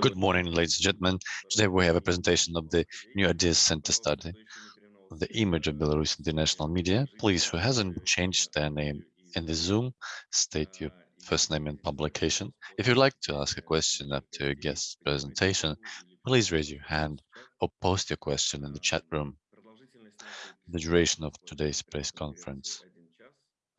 Good morning, ladies and gentlemen. Today we have a presentation of the New Ideas Center study the image of Belarus in the international media. Please, who hasn't changed their name in the Zoom, state your first name and publication. If you'd like to ask a question after your guest's presentation, please raise your hand or post your question in the chat room. The duration of today's press conference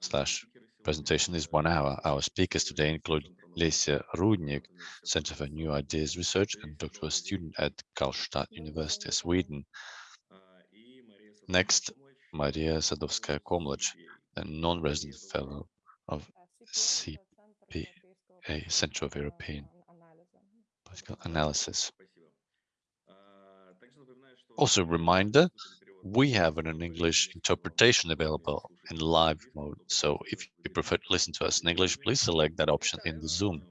slash presentation is one hour. Our speakers today include Lesia Rudnik, Center for New Ideas Research and doctoral student at Karlstad University, Sweden. Next, Maria Sadowska-Komlach, a non-resident fellow of CPA, Center of European Political Analysis. Also, reminder, we have an English interpretation available in live mode. So if you prefer to listen to us in English, please select that option in the Zoom.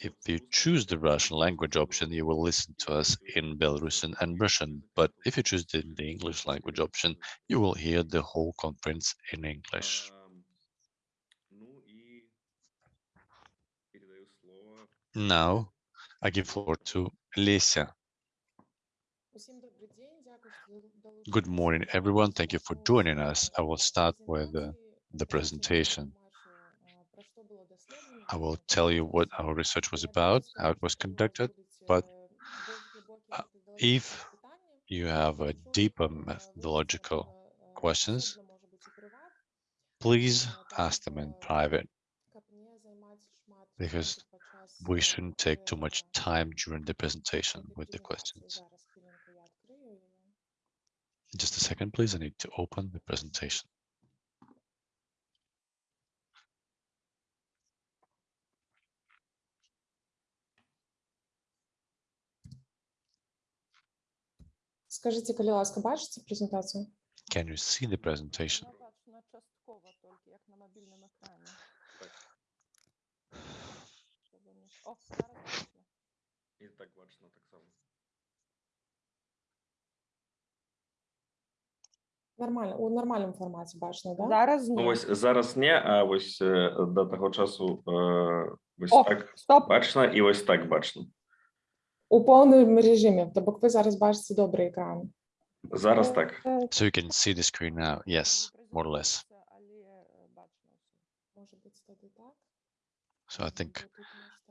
If you choose the Russian language option, you will listen to us in Belarusian and Russian. But if you choose the, the English language option, you will hear the whole conference in English. Now, I give floor to Lesia. Good morning, everyone. Thank you for joining us. I will start with uh, the presentation. I will tell you what our research was about, how it was conducted, but uh, if you have a deeper methodological questions, please ask them in private, because we shouldn't take too much time during the presentation with the questions. Just a second, please. I need to open the presentation. Скажите, коли ласка, бачите презентацію? Can you see the presentation? Бачно частково тільки, як Нормально, у нормальному форматі бачно, да? Зараз Ну ні. ось зараз не, а ось е, до того часу е, ось О, так стоп. бачно і ось так бачно. У повному режимі, тобто ви зараз бачите добрий екран. Зараз так. Е, So you can see the screen now. Yes, more or less. Так? So I think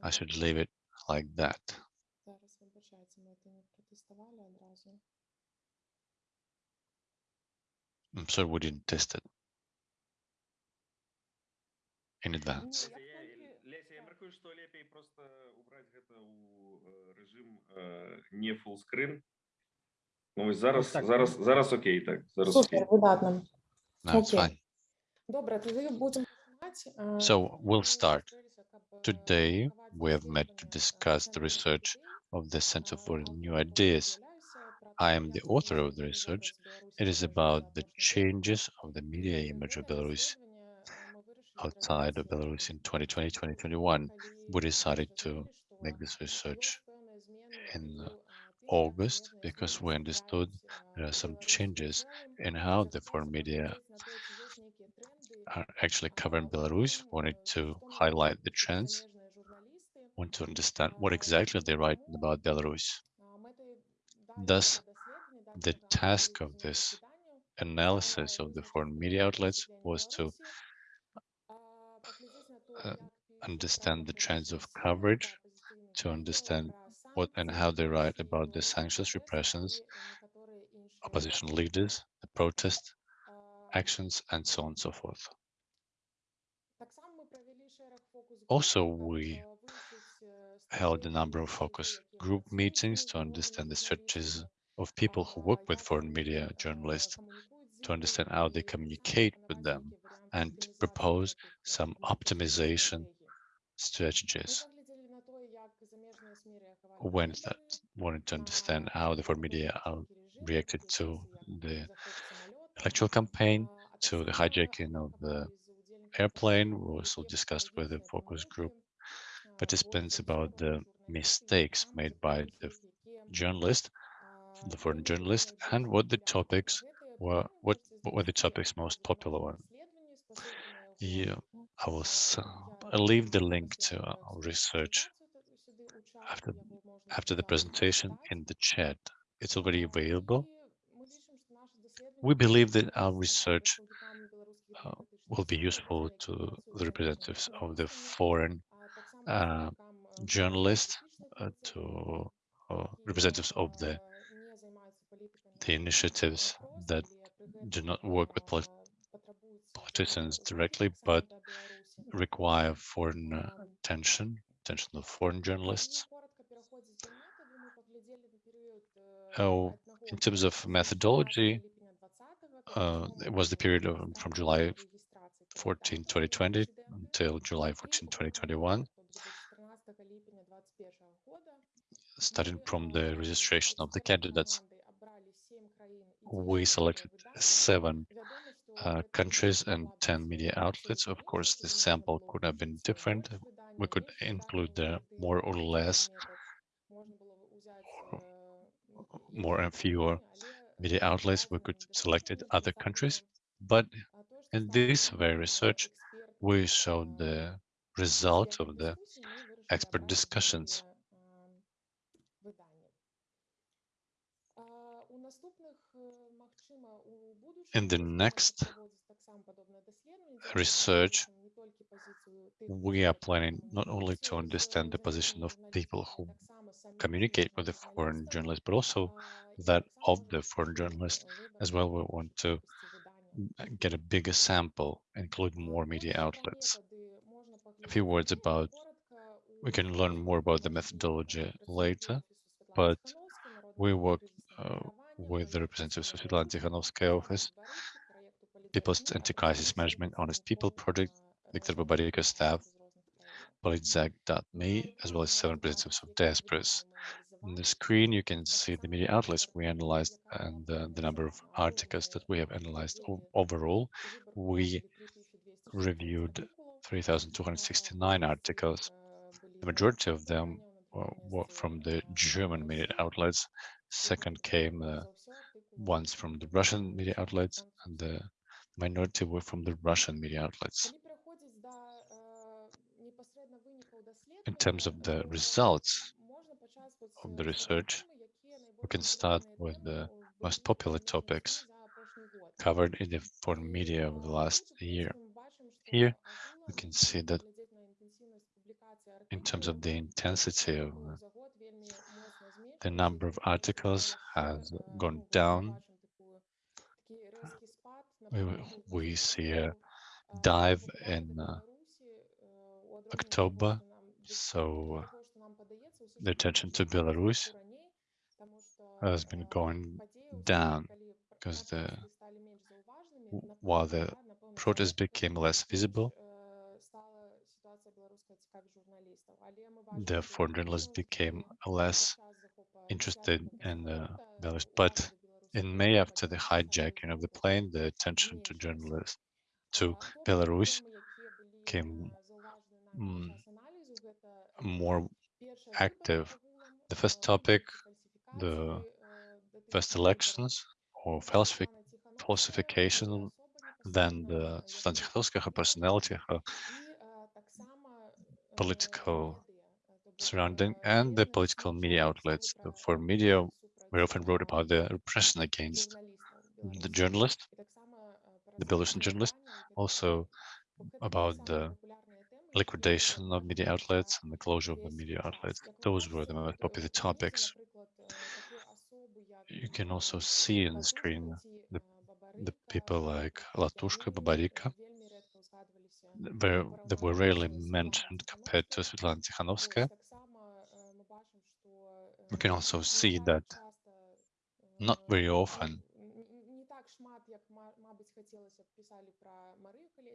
I should leave it like that. I'm sorry we didn't test it in advance. Ну, як тільки- Леся, я міркую, що лепей просто убрати це у е, режим е, не full screen. Ну ось зараз, так. зараз, зараз окей, так. Зараз окей. Супер, видатно. No, it's Okay. fine. Добре, тоді будемо починати. Е, So, we'll start. Today Today, we have met to discuss the research of the Center for New Ideas. I am the author of the research. It is about the changes of the media image of Belarus outside of Belarus in 2020-2021. We decided to make this research in August because we understood there are some changes in how the foreign media are actually covering Belarus. Wanted to highlight the trends, want to understand what exactly they write about Belarus. Thus, the task of this analysis of the foreign media outlets was to uh, understand the trends of coverage, to understand what and how they write about the sanctions, repressions, opposition leaders, the protest actions, and so on and so forth. Also, we held a number of focus group meetings to understand the strategies of people who work with foreign media journalists, to understand how they communicate with them, and propose some optimization strategies. When that wanted to understand how the foreign media reacted to the electoral campaign, to the hijacking of the airplane. We also discussed with the focus group participants about the mistakes made by the journalist, the foreign journalist, and what the topics were, what, what were the topics most popular one. Yeah, I will leave the link to our research after, after the presentation in the chat. It's already available. We believe that our research uh, will be useful to the representatives of the foreign uh, journalists, uh, to uh, representatives of the the initiatives that do not work with polit politicians directly, but require foreign attention, attention of foreign journalists. Oh, in terms of methodology, uh, it was the period of, from July 14, 2020 until July 14, 2021, starting from the registration of the candidates. We selected seven uh, countries and 10 media outlets. Of course, the sample could have been different. We could include the more or less, more and fewer media outlets. We could select other countries, but in this very research, we showed the result of the expert discussions. In the next research, we are planning not only to understand the position of people who communicate with the foreign journalists, but also that of the foreign journalists as well. We want to get a bigger sample, include more media outlets. A few words about, we can learn more about the methodology later, but we work uh, with the representatives of Svetlana Tikhanovskaya office, People's Anti-Crisis Management Honest People Project, Viktor Babarika staff, Politzek.me, as well as seven representatives of Diasporas. On the screen, you can see the media outlets we analyzed and uh, the number of articles that we have analyzed overall. We reviewed 3,269 articles. The majority of them were from the German media outlets. Second came uh, ones from the Russian media outlets, and the minority were from the Russian media outlets. In terms of the results of the research, we can start with the most popular topics covered in the foreign media of the last year. Here, we can see that in terms of the intensity of the number of articles has gone down. We, we see a dive in uh, October, so the attention to Belarus has been going down because the while the protests became less visible, the foreign journalists became less interested in the Belarus. But in May, after the hijacking of the plane, the attention to journalists to Belarus came mm, more active. The first topic, the first elections or falsific falsification, then the Svetlana her personality, her political surrounding, and the political media outlets. For media, we often wrote about the repression against the journalist, the Belarusian journalist, also about the liquidation of media outlets and the closure of the media outlets. Those were the most popular topics. You can also see in the screen the, the people like Latushka, Babarika, were, that were rarely mentioned compared to Svetlana Tikhanovskaya. We can also see that not very often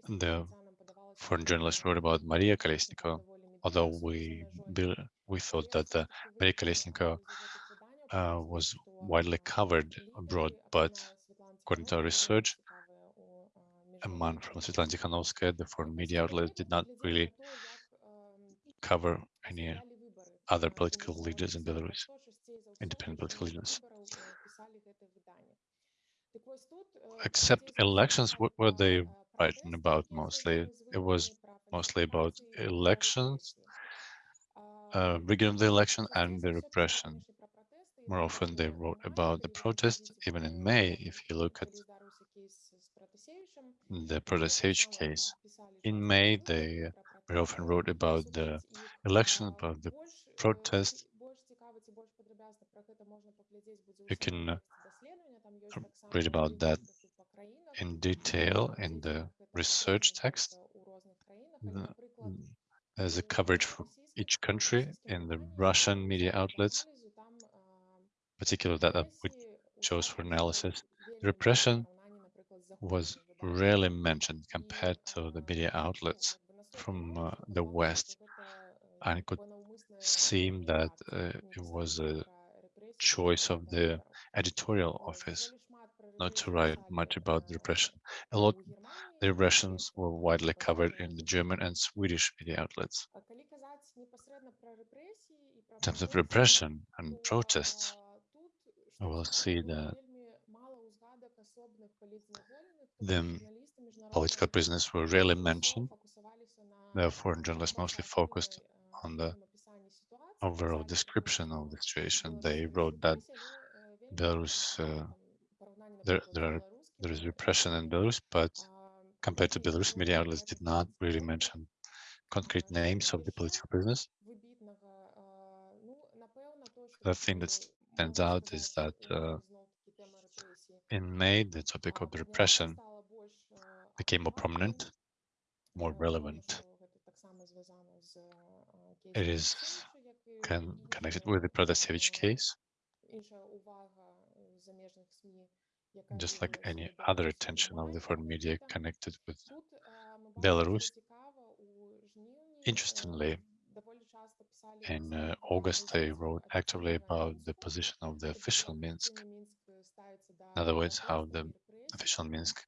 the foreign journalists wrote about Maria Kolesnikova, although we we thought that uh, Maria Kolesnikova uh, was widely covered abroad, but according to our research, a man from Svetlana Tikhanovskaya, the foreign media outlets did not really cover any other political leaders in Belarus, independent political leaders. Except elections, what were they writing about mostly? It was mostly about elections uh, rigging of the election and the repression. More often they wrote about the protest, even in May, if you look at the Protasevich case. In May, they very often wrote about the election, about the protest. You can uh, read about that in detail in the research text. There's a coverage for each country in the Russian media outlets, particularly that uh, we chose for analysis. The repression was rarely mentioned compared to the media outlets from uh, the West. And it could seem that uh, it was a choice of the editorial office not to write much about the repression. A lot, the repressions were widely covered in the German and Swedish media outlets. In terms of repression and protests, we will see that the political prisoners were rarely mentioned. Therefore, journalists mostly focused on the overall description of the situation. They wrote that Belarus, uh, there, there, are, there is repression in Belarus, but compared to Belarus, media outlets did not really mention concrete names of the political prisoners. The thing that stands out is that uh, in May, the topic of the repression became more prominent, more relevant. It is con connected with the Protasevich case, just like any other attention of the foreign media connected with Belarus. Interestingly, in uh, August, they wrote actively about the position of the official Minsk. In other words, how the official Minsk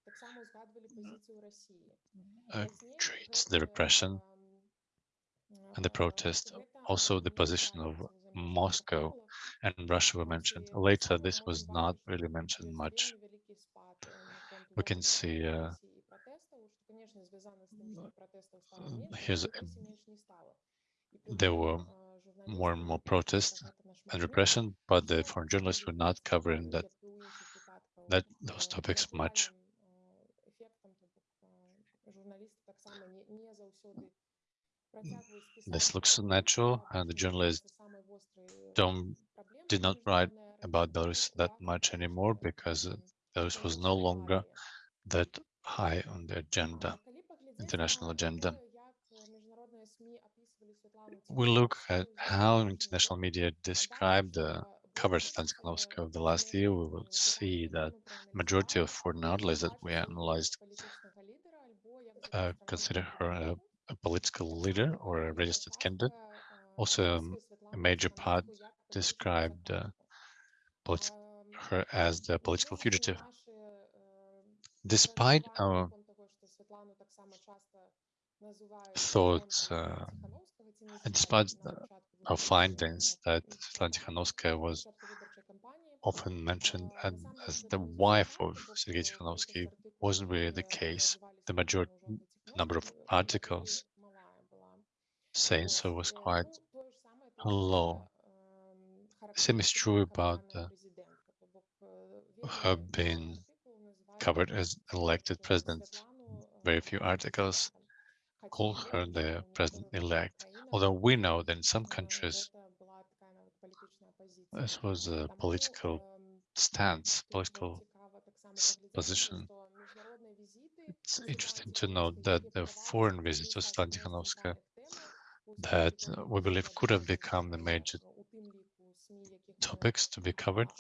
uh, treats the repression and the protest. Also, the position of Moscow and Russia were mentioned. Later, this was not really mentioned much. We can see uh, here's a, there were more and more protests and repression, but the foreign journalists were not covering that that those topics much. This looks natural, and the journalists don't did not write about Belarus that much anymore because Belarus was no longer that high on the agenda, international agenda. We look at how international media described the coverage of Tikhanovskaya of the last year, we will see that majority of foreign outlets that we analyzed uh, consider her a, a, political leader or a registered candidate. Also, um, a major part described uh, her as the political fugitive. Despite our thoughts, uh, and despite our findings that Svetlana Tikhanovskaya was often mentioned as the wife of Sergei Tikhanovsky wasn't really the case. The majority number of articles saying so was quite low. Same is true about uh, her being covered as elected president. Very few articles call her the president-elect. Although we know that in some countries, this was a political stance, political position. It's interesting to note that the foreign visit to Tikhanovskaya that we believe could have become the major topics to be covered,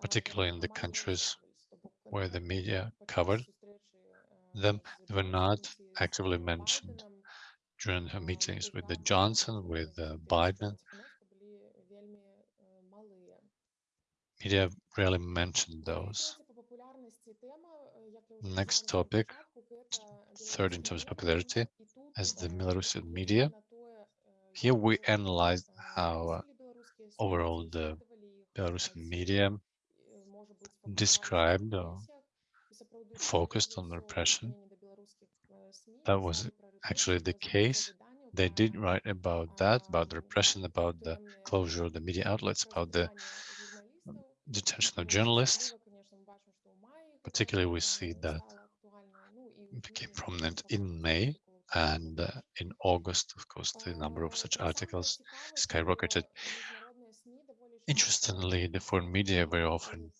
particularly in the countries where the media covered them, they were not actively mentioned during her meetings with the Johnson, with uh, Biden. Media rarely mentioned those. Next topic, third in terms of popularity, is the Belarusian media. Here we analyzed how uh, overall the Belarusian media described or focused on repression. That was actually the case. They did write about that, about the repression, about the closure of the media outlets, about the detention of journalists. Particularly, we see that became prominent in May and uh, in August, of course, the number of such articles skyrocketed. Interestingly, the foreign media very often,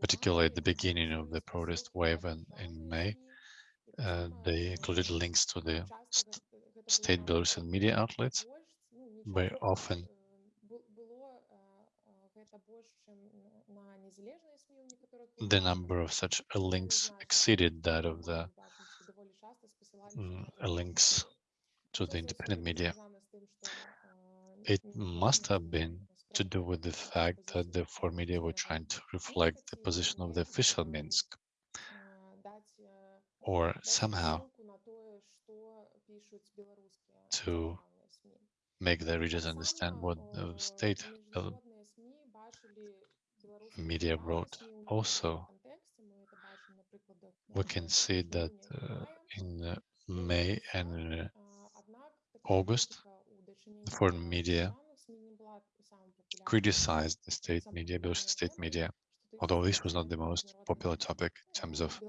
particularly at the beginning of the protest wave and in May, uh, they included links to the st state Belarusian media outlets. Very often, the number of such links exceeded that of the uh, links to the independent media. It must have been to do with the fact that the foreign media were trying to reflect the position of the official Minsk or somehow to make the readers understand what the state uh, media wrote. Also, we can see that uh, in uh, May and uh, August, the foreign media criticized the state media, Belarusian state media, although this was not the most popular topic in terms of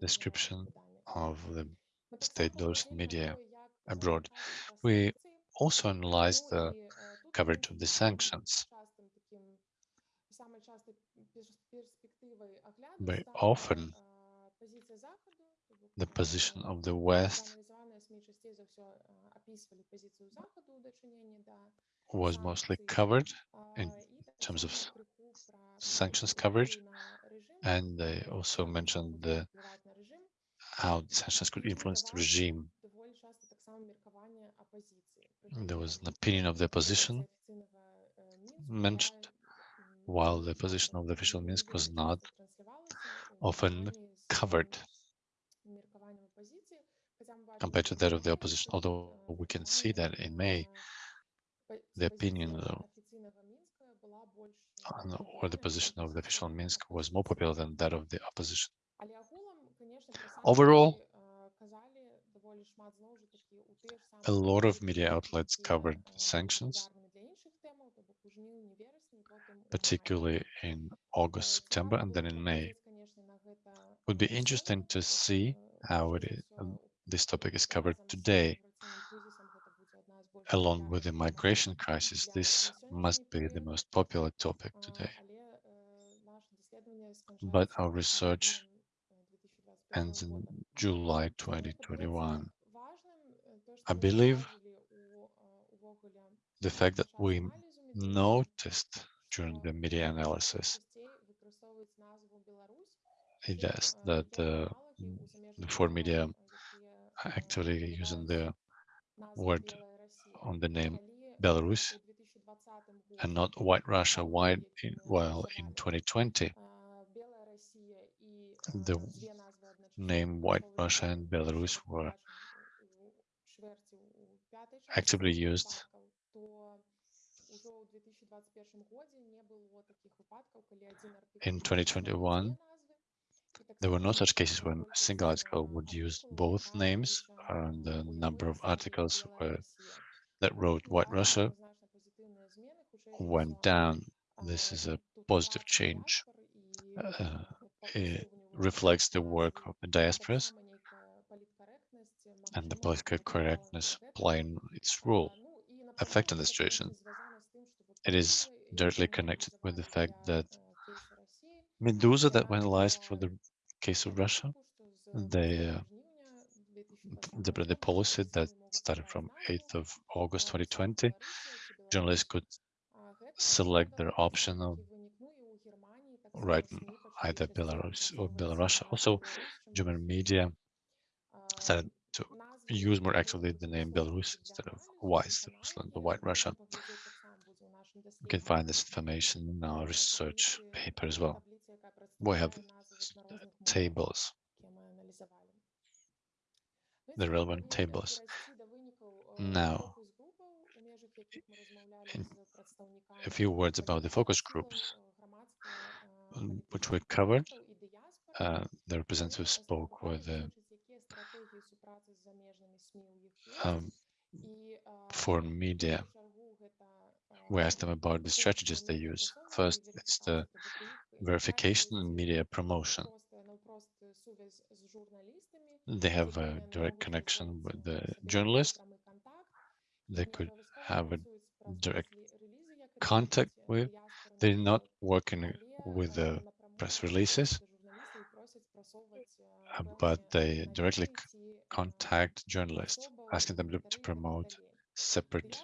description of the state Belarusian media abroad. We also analyzed the coverage of the sanctions. Very often, the position of the West was mostly covered in terms of sanctions coverage, and they also mentioned the, how sanctions could influence the regime. There was an opinion of the opposition mentioned, while the position of the official Minsk was not often covered compared to that of the opposition, although we can see that in May, the opinion uh, or the position of the official Minsk was more popular than that of the opposition. Overall, a lot of media outlets covered sanctions, particularly in August, September, and then in May. It would be interesting to see how um, this topic is covered today. Along with the migration crisis, this must be the most popular topic today. But our research ends in July 2021. I believe the fact that we noticed during the media analysis it is that uh, the foreign media actually using the word on the name Belarus and not White Russia, white in, well, in 2020, the name White Russia and Belarus were actively used. In 2021, there were no such cases when a single article would use both names and the number of articles were, that wrote White Russia went down. This is a positive change. Uh, it reflects the work of the diasporas and the political correctness playing its role, affecting the situation. It is directly connected with the fact that Meduza that went live for the case of Russia, uh, the, the policy that started from 8th of August 2020, journalists could select their option of writing either Belarus or Belarus. Also, German media started to use more actively the name Belarus instead of White Rusland, the White Russia. You can find this information in our research paper as well. We have uh, tables, the relevant tables. Now, in a few words about the focus groups, um, which we covered. Uh, the representative spoke with uh, the um, foreign media. We asked them about the strategies they use. First, it's the verification and media promotion. They have a direct connection with the journalist. They could have a direct contact with. They're not working with the press releases, uh, but they directly contact journalists, asking them to, to promote separate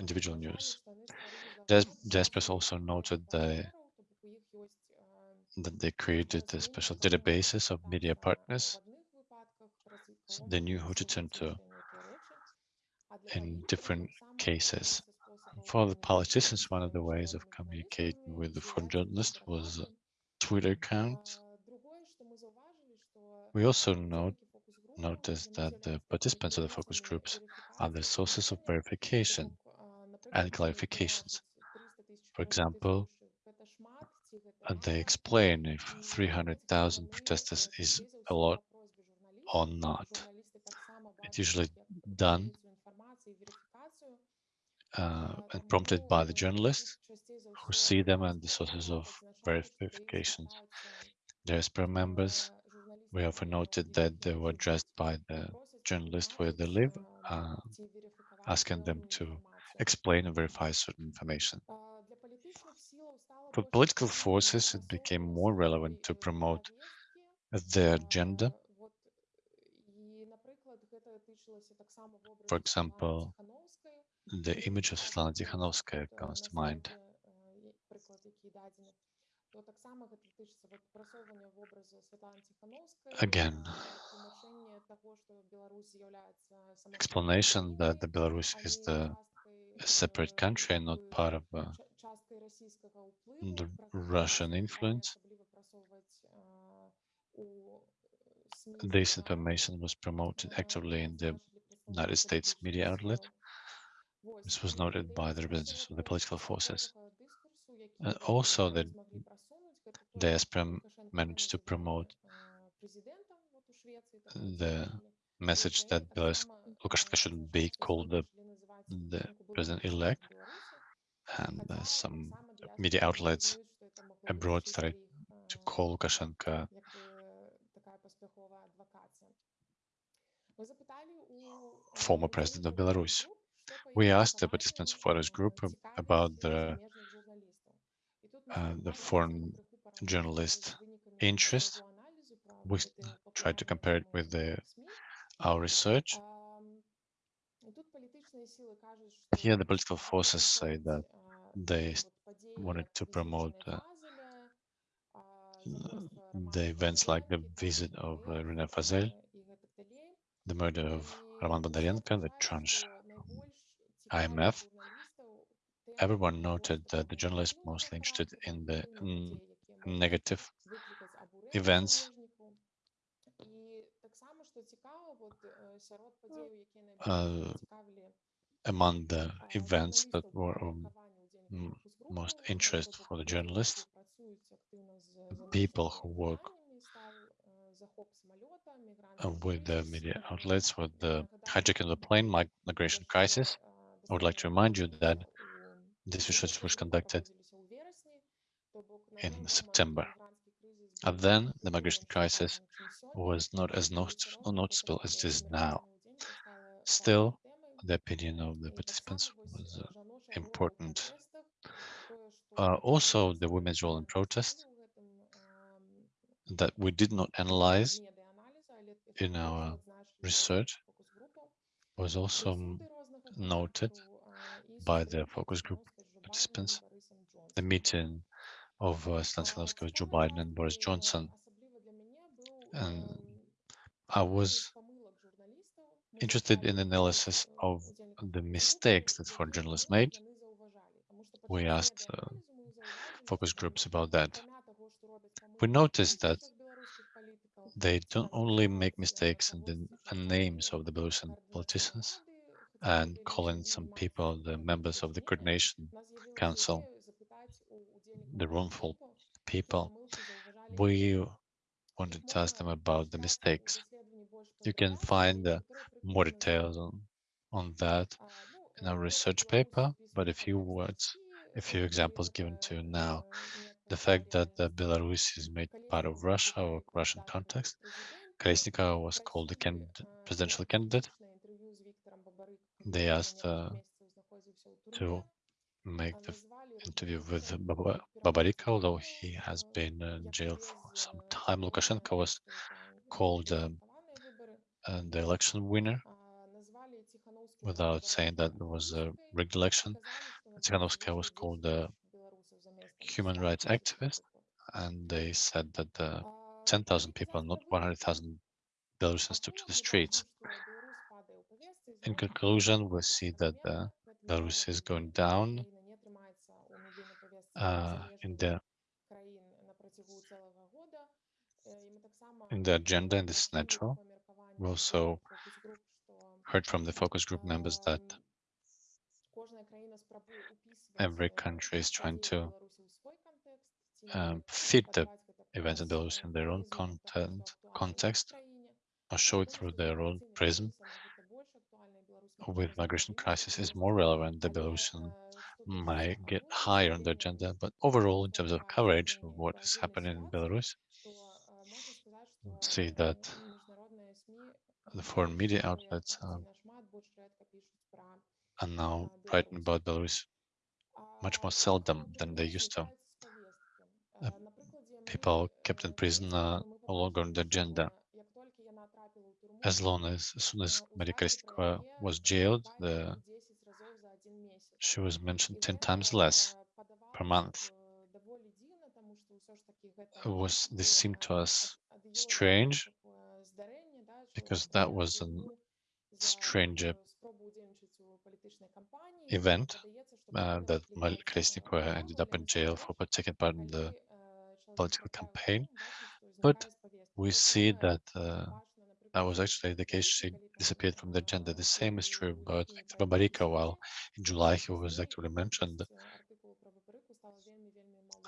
individual news. Despress also noted that they created a special databases of media partners. So they knew who to turn to in different cases. For the politicians, one of the ways of communicating with the foreign journalist was Twitter account. We also note, noticed that the participants of the focus groups are the sources of verification and clarifications. For example, uh, they explain if 300,000 protesters is a lot or not. It's usually done uh, and prompted by the journalists who see them and the sources of verifications. SPR members, we often noted that they were addressed by the journalist where they live, uh, asking them to explain and verify certain information. For political forces, it became more relevant to promote their agenda. For example, the image of Svetlana Tikhanovskaya comes to mind. Again, explanation that the Belarus is the a separate country and not part of uh, the Russian influence. This information was promoted actively in the United States media outlet. This was noted by the representatives of the political forces. And also that the managed to promote the message that Belarus Lukashenko should be called the, the president-elect and uh, some media outlets abroad started to call Lukashenko former president of Belarus. We asked the participants of focus group about the, uh, the foreign journalist interest. We tried to compare it with the, our research. Here, the political forces say that they wanted to promote uh, the events like the visit of uh, Rena Fazel, the murder of Roman Bondarenko, the tranche IMF. Everyone noted that the journalists mostly interested in the mm, negative events. Uh, among the events that were of most interest for the journalists, people who work uh, with the media outlets, with the hijacking of the plane, migration crisis. I would like to remind you that this research was conducted in September. And then the migration crisis was not as notice- noticeable as it is now. Still, the opinion of the participants was uh, important. Uh, also, the women's role in protest that we did not analyze in our research was also noted by the focus group participants. The meeting of uh, Stanislavski Joe Biden and Boris Johnson. And I was interested in analysis of the mistakes that foreign journalists made. We asked uh, focus groups about that. We noticed that they don't only make mistakes in the in names of the Belarusian politicians and calling some people the members of the coordination council the room people, we wanted to ask them about the mistakes. You can find uh, more details on, on that in our research paper, but a few words, a few examples given to you now. The fact that uh, Belarus is made part of Russia or Russian context, Krasnica was called the presidential candidate. They asked uh, to make the interview with Babarik, although he has been in jail for some time. Lukashenko was called um, uh, the election winner without saying that it was a rigged election. Tsikhanovskaya was called a human rights activist, and they said that 10,000 people, not 100,000 Belarusians took to the streets. In conclusion, we see that the Belarus is going down uh, in the in the agenda, and this is natural. We also heard from the focus group members that every country is trying to um, fit the events in Belarus in their own content, context or show it through their own prism with migration crisis is more relevant the Belarusian might get higher on the agenda, but overall, in terms of coverage of what is happening in Belarus, see that the foreign media outlets um, are now writing about Belarus much more seldom than they used to. Uh, people kept in prison are no longer on the agenda. As long as, as soon as Maria Kristykova was jailed, the, she was mentioned 10 times less per month. Was this seemed to us strange because that was a stranger event uh, that Maria Kristykova ended up in jail for taking part in the political campaign. But we see that uh, that was actually the case. She disappeared from the agenda. The same is true about Babarika. While in July he was actually mentioned,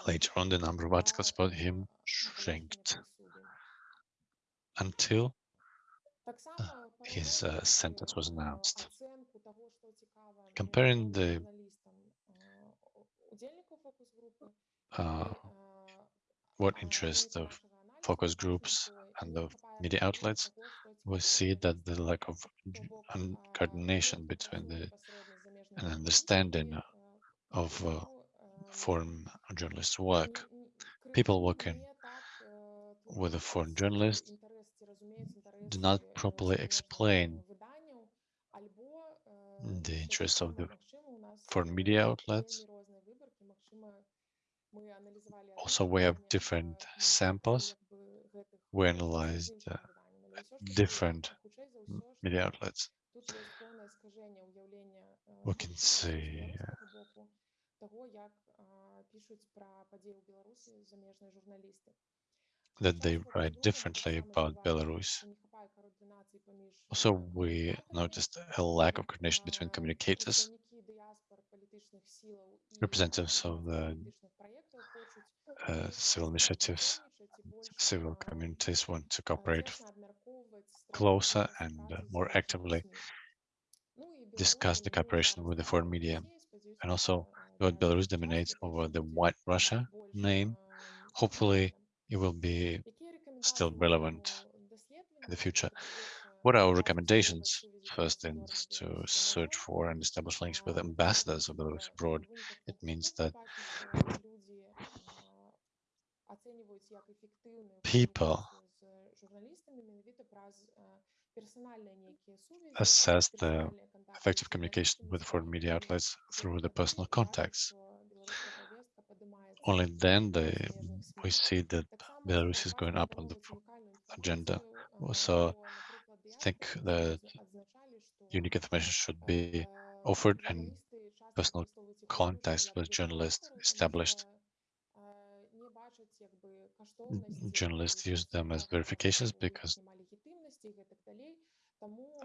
later on the number of articles about him shrank until uh, his uh, sentence was announced. Comparing the uh, what interests the focus groups and the media outlets, we see that the lack of coordination between the and understanding of uh, foreign journalists' work. People working with a foreign journalist do not properly explain the interests of the foreign media outlets. Also, we have different samples. We analyzed uh, different media outlets. We can see uh, that they write differently about Belarus. Also, we noticed a lack of coordination between communicators, representatives of the uh, civil initiatives, civil communities want to cooperate closer and uh, more actively discuss the cooperation with the foreign media. And also, what Belarus dominates over the White Russia name, hopefully it will be still relevant in the future. What are our recommendations? First is to search for and establish links with ambassadors of Belarus abroad. It means that people assess the effective communication with foreign media outlets through the personal contacts. Only then they, we see that Belarus is going up on the agenda. Also, think that unique information should be offered and personal contacts with journalists established. Journalists use them as verifications because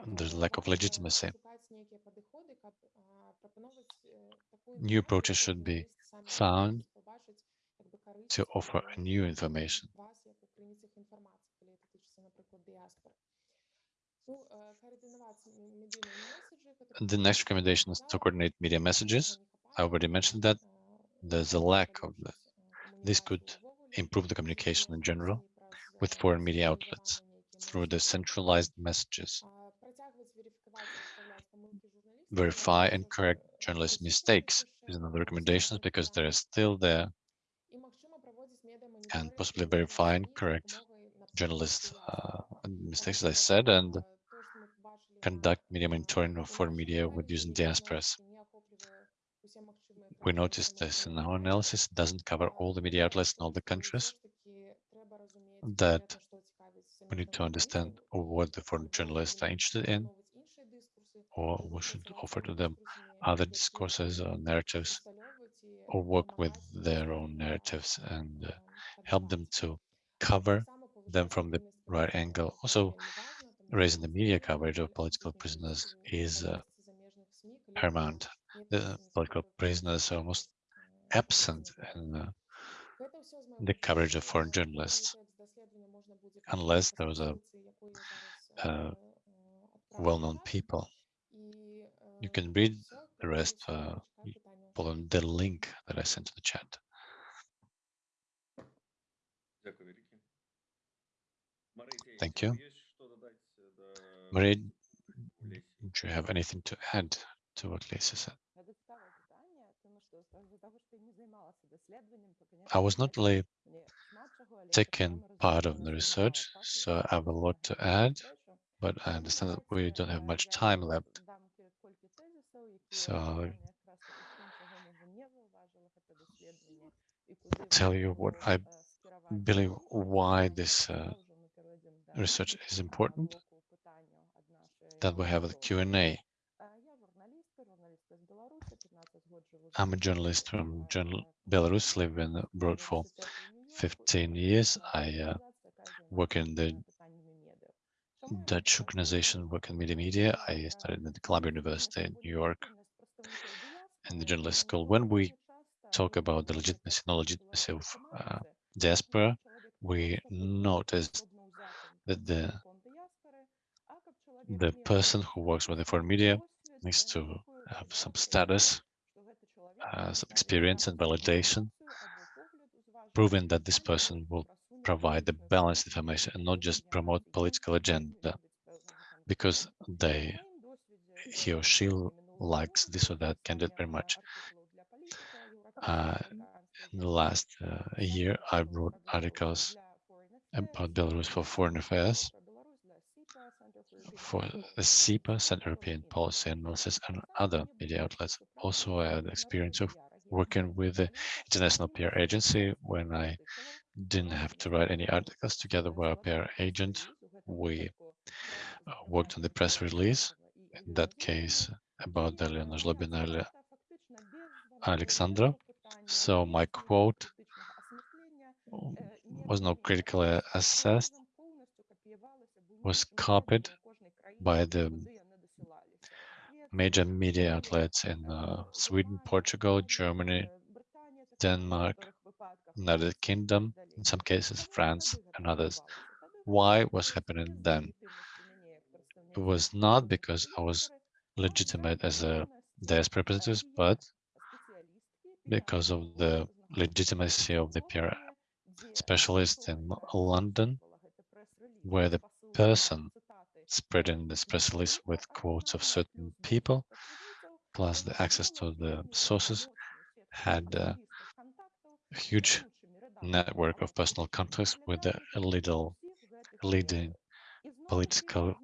there's lack of legitimacy. New approaches should be found to offer new information. The next recommendation is to coordinate media messages. I already mentioned that. There's a lack of that. This could improve the communication in general with foreign media outlets through the centralized messages. Verify and correct journalist mistakes is another recommendations because they're still there and possibly verify and correct journalist uh, mistakes, as I said, and conduct media monitoring of foreign media with using diasporas. We noticed this in our analysis, it doesn't cover all the media outlets in all the countries, that we need to understand what the foreign journalists are interested in, or we should offer to them other discourses or narratives, or work with their own narratives and uh, help them to cover them from the right angle. Also, raising the media coverage of political prisoners is uh, paramount. The political prisoners are almost absent in uh, the coverage of foreign journalists, unless those are uh, well-known people. You can read the rest, uh, for the link that I sent to the chat. Thank you. Marie. do you have anything to add to what Lisa said? I was not really taken part of the research, so I have a lot to add, but I understand that we don't have much time left. So tell you what I believe why this uh, research is important. That we have a Q&A. I'm a journalist from Belarus, live in uh, abroad for 15 years. I uh, work in the Dutch organization, work in media media. I studied at Columbia University in New York in the journalist school. When we talk about the legitimacy, non legitimacy of uh, diaspora, we noticed that the the person who works with the foreign media needs to have some status, uh, some experience and validation, proving that this person will provide the balanced information and not just promote political agenda because they he or she likes this or that candidate very much. Uh, in the last uh, year, I wrote articles about Belarus for Foreign Affairs, for the CEPA, Central European Policy Analysis, and other media outlets. Also, I had experience of working with the International PR Agency when I didn't have to write any articles together with our PR agent. We uh, worked on the press release, in that case, about the Elena Alexandra. So my quote was not critically assessed, was copied by the major media outlets in uh, Sweden, Portugal, Germany, Denmark, United Kingdom, in some cases France and others. Why was happening then? It was not because I was legitimate as a diaspora representative, but because of the legitimacy of the PR specialist in London, where the person spreading this press release with quotes of certain people, plus the access to the sources, had a huge network of personal contacts with the little leading political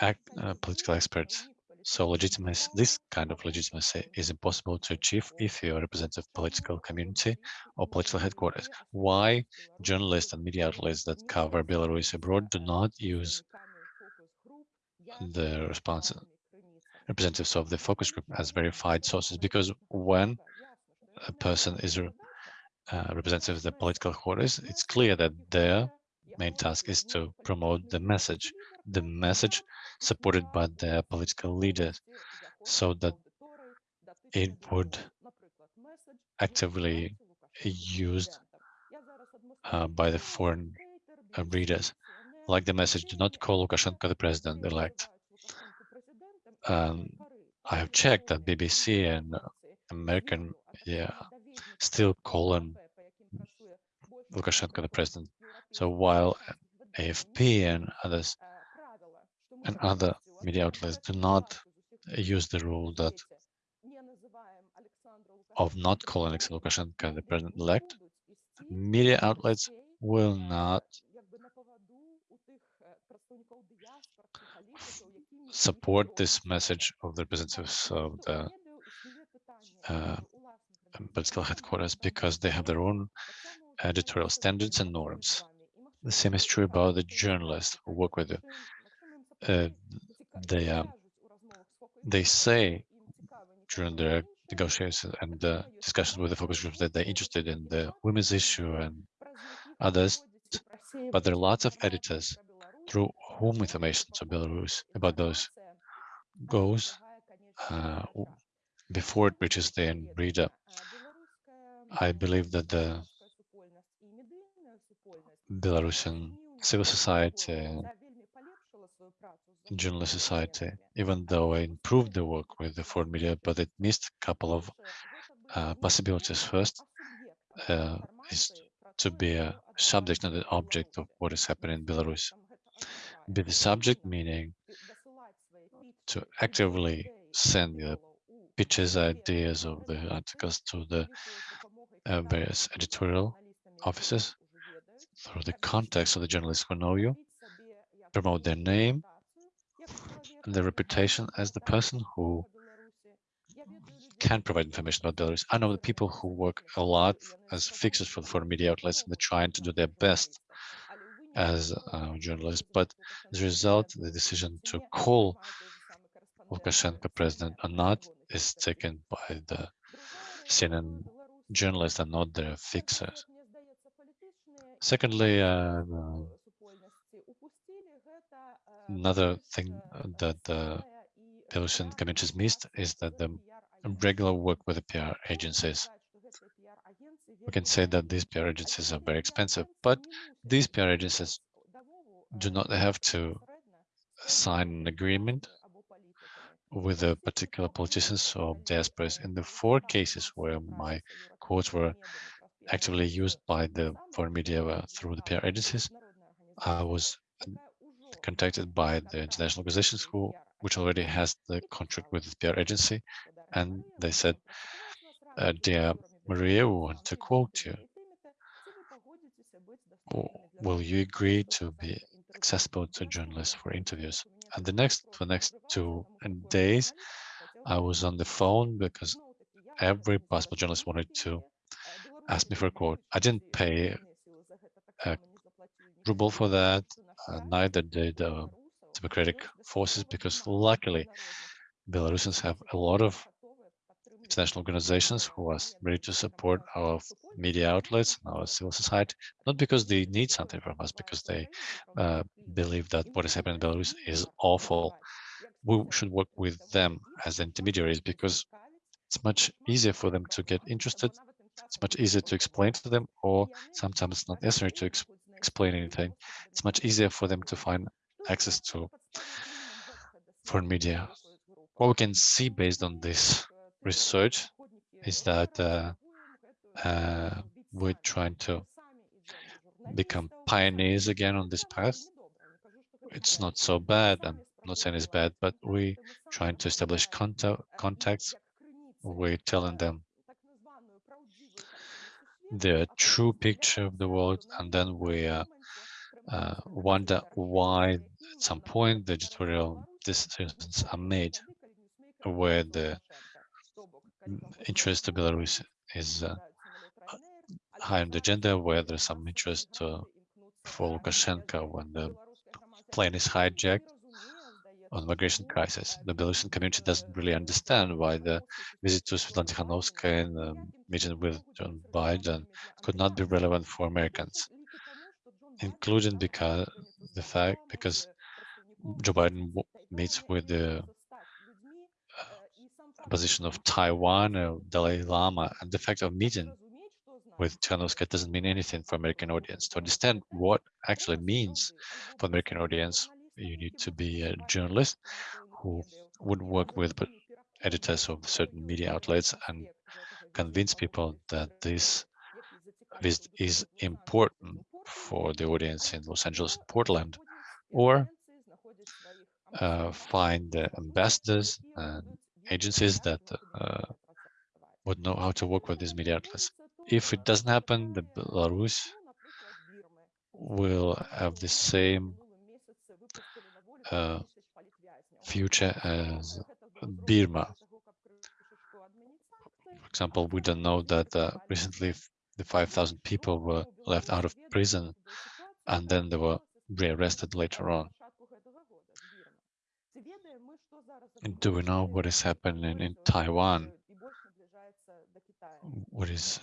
act, uh, political experts. So legitimacy, this kind of legitimacy is impossible to achieve if you are representative of political community or political headquarters. Why journalists and media outlets that cover Belarus abroad do not use the response representatives of the focus group as verified sources? Because when a person is a uh, representative of the political quarters, it's clear that their main task is to promote the message, the message supported by the political leaders, so that it would actively used uh, by the foreign uh, readers, like the message, do not call Lukashenko the president-elect. Um, I have checked that BBC and American media still call him Lukashenko the president. So while AFP and others and other media outlets do not use the rule that of not calling Alexei Lukashenko the president-elect, media outlets will not support this message of the representatives of the uh, political headquarters because they have their own editorial standards and norms. The same is true about the journalists who work with you. Uh, they uh, they say during their negotiations and uh, discussions with the focus groups that they're interested in the women's issue and others, but there are lots of editors through whom information to Belarus about those goes uh, before it reaches the end reader. I believe that the Belarusian civil society, journalist society, even though I improved the work with the foreign media, but it missed a couple of uh, possibilities. First uh, is to be a subject, not an object of what is happening in Belarus. Be the subject, meaning to actively send the pitches, ideas of the articles to the uh, various editorial offices through the context of the journalists who know you, promote their name and their reputation as the person who can provide information about Belarus. I know the people who work a lot as fixers for the foreign media outlets and they're trying to do their best as uh, journalists, but as a result, the decision to call Lukashenko president or not is taken by the CNN journalists and not their fixers. Secondly, uh, another thing that the Belarusian communities missed is that the regular work with the PR agencies. We can say that these PR agencies are very expensive, but these PR agencies do not have to sign an agreement with the particular politicians or diasporas. In the four cases where my quotes were actively used by the foreign media uh, through the PR agencies, I was contacted by the international organizations who, which already has the contract with the PR agency, and they said, uh, "Dear Maria, we want to quote you. Will you agree to be accessible to journalists for interviews?" And the next, for the next two days, I was on the phone because every possible journalist wanted to ask me for a quote. I didn't pay a ruble for that, uh, neither did uh, democratic forces, because luckily Belarusians have a lot of international organizations who are ready to support our media outlets and our civil society, not because they need something from us, because they uh, believe that what is happening in Belarus is awful. We should work with them as intermediaries because it's much easier for them to get interested it's much easier to explain to them, or sometimes it's not necessary to ex explain anything. It's much easier for them to find access to foreign media. What we can see based on this research is that uh, uh, we're trying to become pioneers again on this path. It's not so bad. I'm not saying it's bad, but we're trying to establish contact, contacts. We're telling them the true picture of the world, and then we uh, uh, wonder why at some point the editorial decisions are made where the interest of Belarus is uh, high on the agenda, where there's some interest uh, for Lukashenko when the plane is hijacked on migration crisis. The Belarusian community doesn't really understand why the visit to Svetlana Tikhanovskaya and the meeting with Joe Biden could not be relevant for Americans, including because the fact because Joe Biden meets with the uh, position of Taiwan, uh, Dalai Lama, and the fact of meeting with Tikhanovsky doesn't mean anything for American audience. To understand what actually means for American audience, you need to be a journalist who would work with editors of certain media outlets and convince people that this this is important for the audience in Los Angeles and Portland, or uh, find the ambassadors and agencies that uh, would know how to work with these media outlets. If it doesn't happen, the Belarus will have the same uh, future as Burma. For example, we don't know that uh, recently the 5,000 people were left out of prison and then they were rearrested later on. Do we know what is happening in Taiwan? What is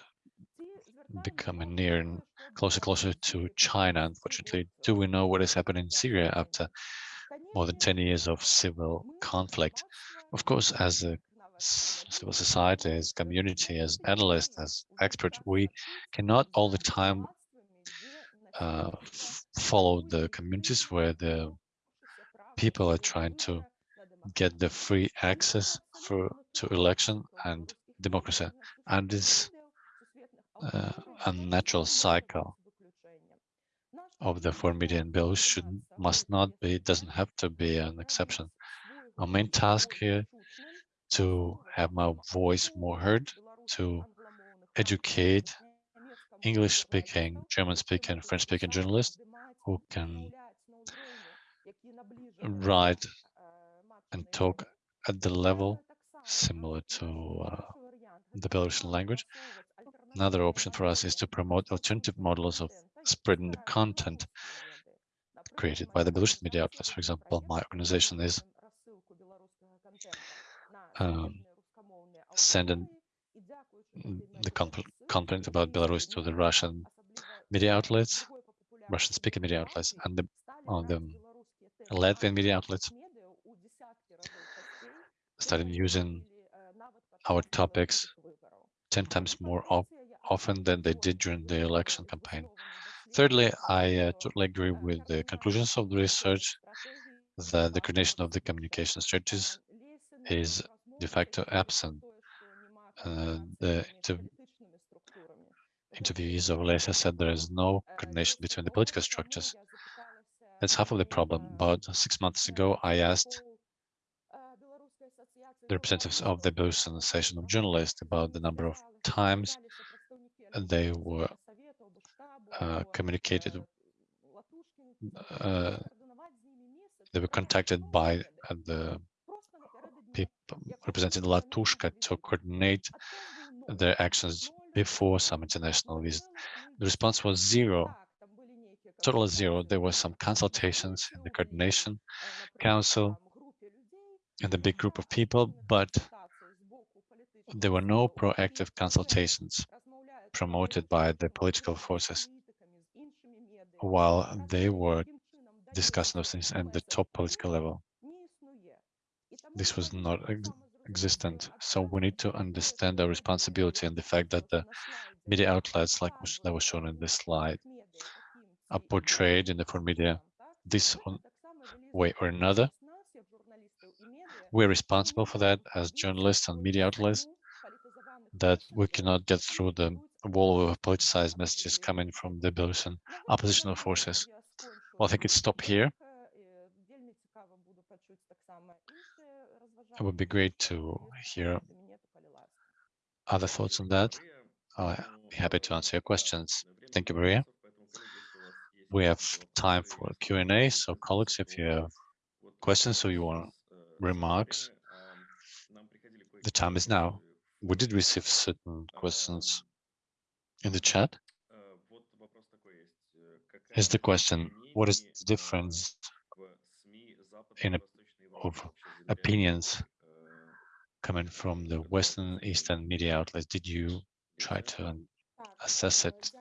becoming near and closer, closer to China, unfortunately. Do we know what is happening in Syria after more than 10 years of civil conflict? Of course, as a civil society, as community, as analysts, as experts, we cannot all the time uh, follow the communities where the people are trying to get the free access for to election and democracy. And this uh, unnatural cycle of the media in Belarus should must not be doesn't have to be an exception. Our main task here to have my voice more heard, to educate English speaking, German speaking, French speaking journalists who can write and talk at the level similar to uh, the Belarusian language. Another option for us is to promote alternative models of spreading the content created by the Belarusian media outlets. For example, my organization is um, sending the con- content about Belarus to the Russian media outlets, Russian speaking media outlets, and the, on the Latvian media outlets started using our topics 10 times more often than they did during the election campaign. Thirdly, I uh, totally agree with the conclusions of the research that the coordination of the communication strategies is de facto absent. Uh, the inter interviewees of Alessia said there is no coordination between the political structures. That's half of the problem. About six months ago, I asked the representatives of the Belarusian Association of Journalists about the number of times they were uh, communicated, uh, they were contacted by uh, the people representing Latushko to coordinate their actions before some international visit. The response was zero, total zero. There were some consultations in the coordination council and the big group of people, but there were no proactive consultations promoted by the political forces while they were discussing those things at the top political level. This was not ex existent. So we need to understand our responsibility and the fact that the media outlets, like that was shown in this slide, are portrayed in the foreign media this way or another. We're responsible for that as journalists and media outlets, that we cannot get through the wall of politicized messages coming from the Belarusian oppositional forces. Well, I think it's stop here. It would be great to hear other thoughts on that. I'll be happy to answer your questions. Thank you, Maria. We have time for Q&A, so colleagues, if you have questions or you want remarks, the time is now. We did receive certain questions in the chat. is the question, what is the difference in a, of opinions coming from the Western Eastern media outlets? Did you try to assess it?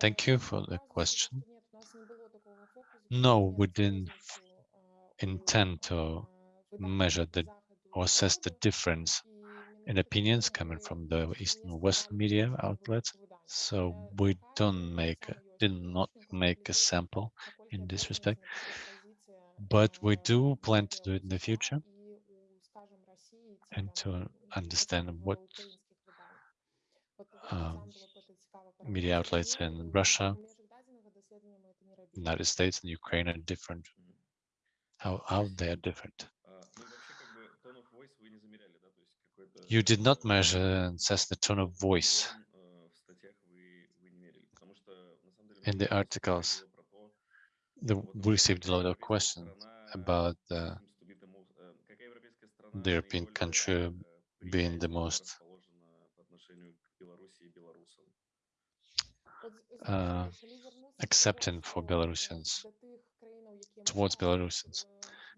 Thank you for the question. No, we didn't intend to measure the or assess the difference and opinions coming from the Eastern Western media outlets. So we don't make, did not make a sample in this respect, but we do plan to do it in the future and to understand what um, media outlets in Russia, United States and Ukraine are different, how, how they are different. you did not measure and assess the tone of voice in the articles. The, we received a lot of questions about uh, the European country being the most uh, accepting for Belarusians, towards Belarusians.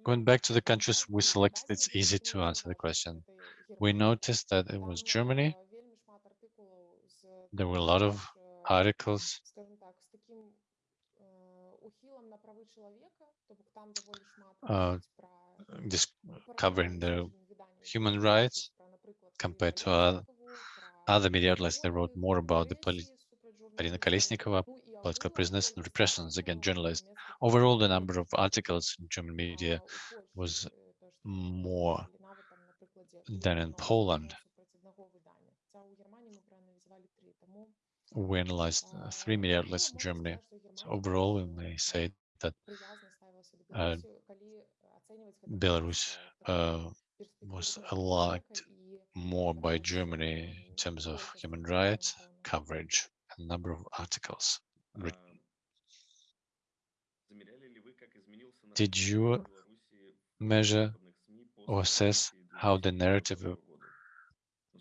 Going back to the countries we selected, it's easy to answer the question. We noticed that it was Germany. There were a lot of articles uh, covering the human rights compared to other, media outlets. They wrote more about the Polina Kolesnikova political prisoners and repressions against journalists. Overall, the number of articles in German media was more than in Poland. We analyzed uh, three media outlets in Germany. So overall, we may say that uh, Belarus uh, was liked more by Germany in terms of human rights coverage and number of articles. Did you measure or assess how the narrative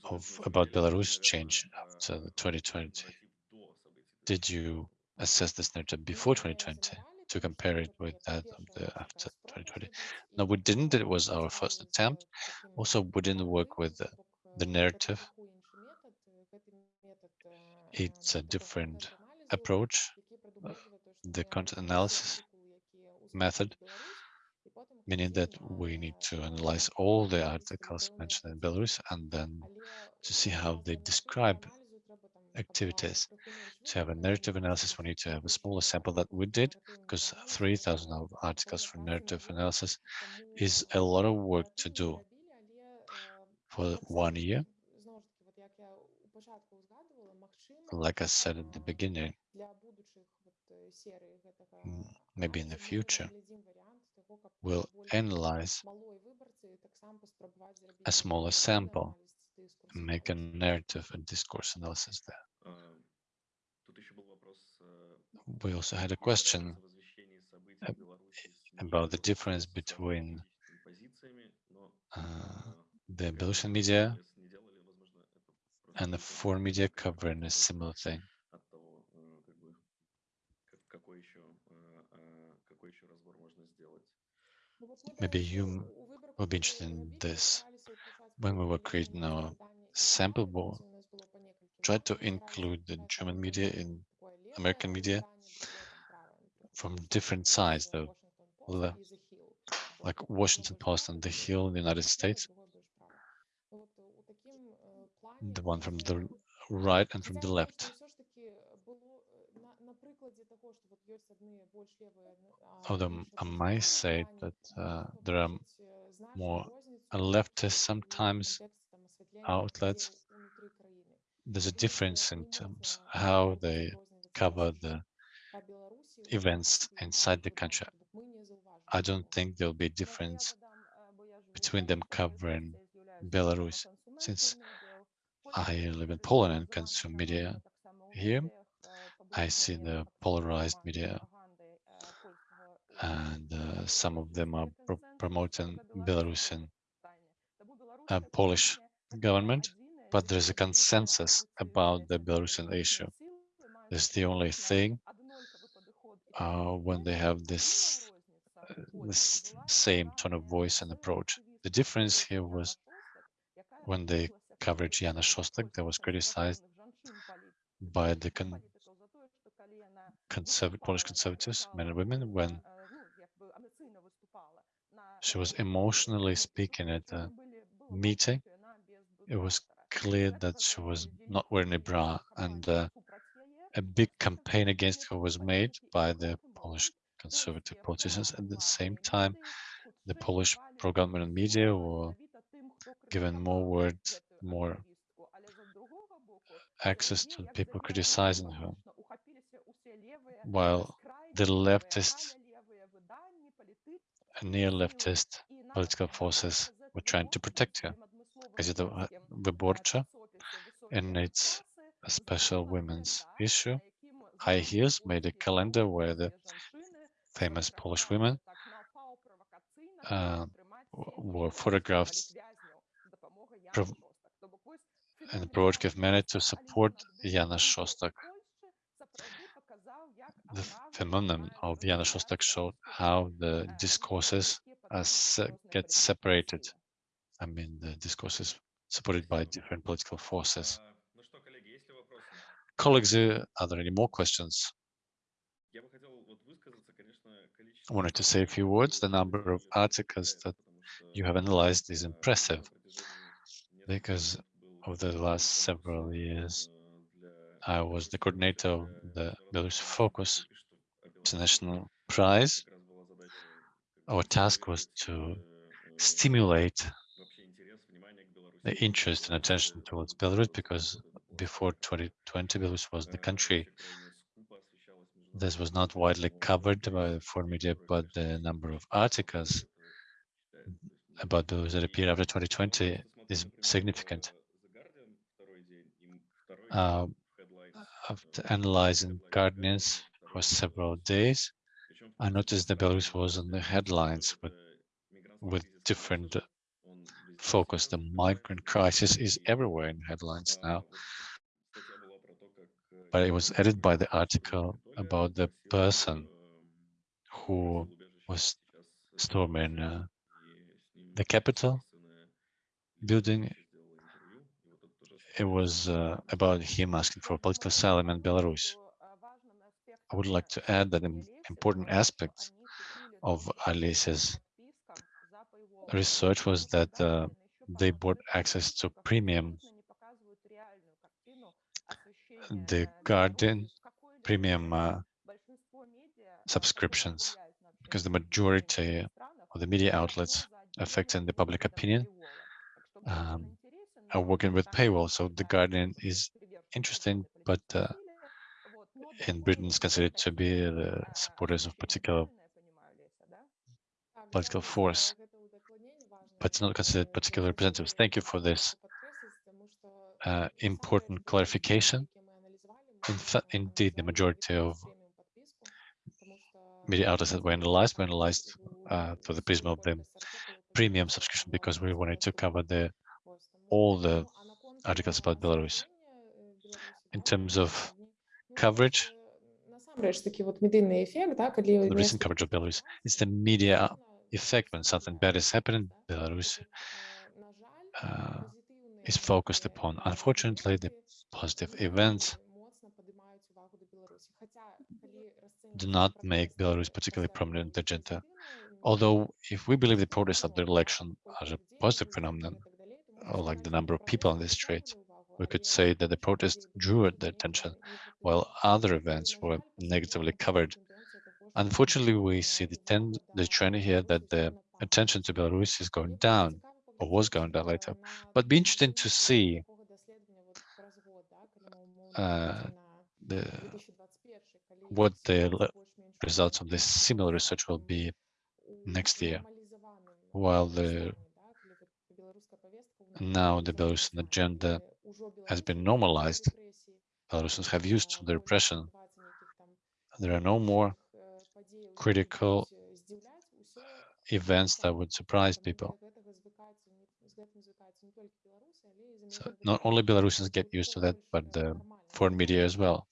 of about Belarus changed after 2020? Did you assess this narrative before 2020 to compare it with that of the after 2020? No, we didn't. It was our first attempt. Also, we didn't work with the, the narrative. It's a different approach, the content analysis method, meaning that we need to analyze all the articles mentioned in Belarus and then to see how they describe activities. To have a narrative analysis, we need to have a smaller sample that we did, because 3,000 articles for narrative analysis is a lot of work to do for one year. Like I said at the beginning, maybe in the future, will analyze a smaller sample and make a narrative and discourse analysis there. We also had a question about the difference between uh, the Belarusian media and the foreign media covering a similar thing. Maybe you will be interested in this. When we were creating our sample board, tried to include the German media in American media from different sides, though, uh, like Washington Post and The Hill in the United States, the one from the right and from the left. Although I might say that uh, there are more leftist sometimes outlets, there's a difference in terms how they cover the events inside the country. I don't think there'll be a difference between them covering Belarus, since I live in Poland and consume media here. I see the polarized media, and uh, some of them are pro- promoting Belarusian uh, Polish government, but there's a consensus about the Belarusian issue. It's the only thing uh, when they have this uh, this same tone of voice and approach. The difference here was when they covered Jana Shostak that was criticized by the conserv- Polish conservatives, men and women, when she was emotionally speaking at a meeting it was clear that she was not wearing a bra and uh, a big campaign against her was made by the Polish conservative politicians. At the same time, the Polish pro-government media were given more words, more access to people criticizing her, while the leftist and neo-leftist political forces were trying to protect her. Gazeta Wyborcza and its a special women's issue. High Heels made a calendar where the famous Polish women uh, were photographed prov- in a provocative manner to support Jana Shostak the phenomenon of the Shostak showed how the discourses se get separated. I mean, the discourses supported by different political forces. Colleagues, uh, are there any more questions? I wanted to say a few words. The number of articles that you have analyzed is impressive because over the last several years, I was the coordinator of the Belarus Focus International Prize. Our task was to stimulate the interest and attention towards Belarus because before 2020, Belarus was the country this was not widely covered by the foreign media, but the number of articles about those that appeared after 2020 is significant. Uh, after analyzing Guardians for several days, I noticed that Belarus was on the headlines with, with different focus. The migrant crisis is everywhere in headlines now. But it was added by the article about the person who was storming uh, the Capitol building. It was uh, about him asking for political asylum in Belarus. I would like to add that an important aspect of Alisia's research was that uh, they bought access to premium, the Guardian premium uh, subscriptions, because the majority of the media outlets affecting the public opinion um, are working with paywall. So the Guardian is interesting, but uh, in Britain is considered to be the supporters of particular political force, but it's not considered particular representatives. Thank you for this uh, important clarification. In indeed, the majority of media outlets that were analyzed were analyzed uh, through the prism of the premium subscription because we wanted to cover the all the articles about Belarus. In terms of coverage, the recent coverage of Belarus, it's the media effect when something bad is happening in Belarus uh, is focused upon. Unfortunately, the positive events do not make Belarus particularly prominent in the agenda. Although, if we believe the protests of the election are a positive phenomenon, or like the number of people on the streets, we could say that the protest drew the attention, while other events were negatively covered. Unfortunately, we see the, ten, the trend here that the attention to Belarus is going down, or was going down later. But be interesting to see uh, the what the results of this similar research will be next year, while the now the Belarusian agenda has been normalized. Belarusians have used to the repression. There are no more critical events that would surprise people. So not only Belarusians get used to that, but the foreign media as well.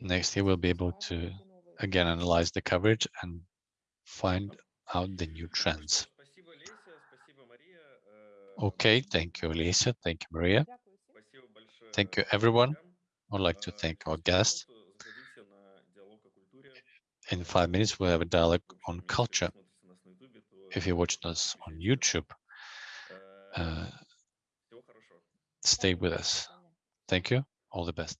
Next year, we'll be able to again analyze the coverage and find out the new trends. Okay, thank you, Alicia. Thank you, Maria. Thank you, everyone. I'd like to thank our guests. In five minutes, we'll have a dialogue on culture. If you're watching us on YouTube, uh, stay with us. Thank you. All the best.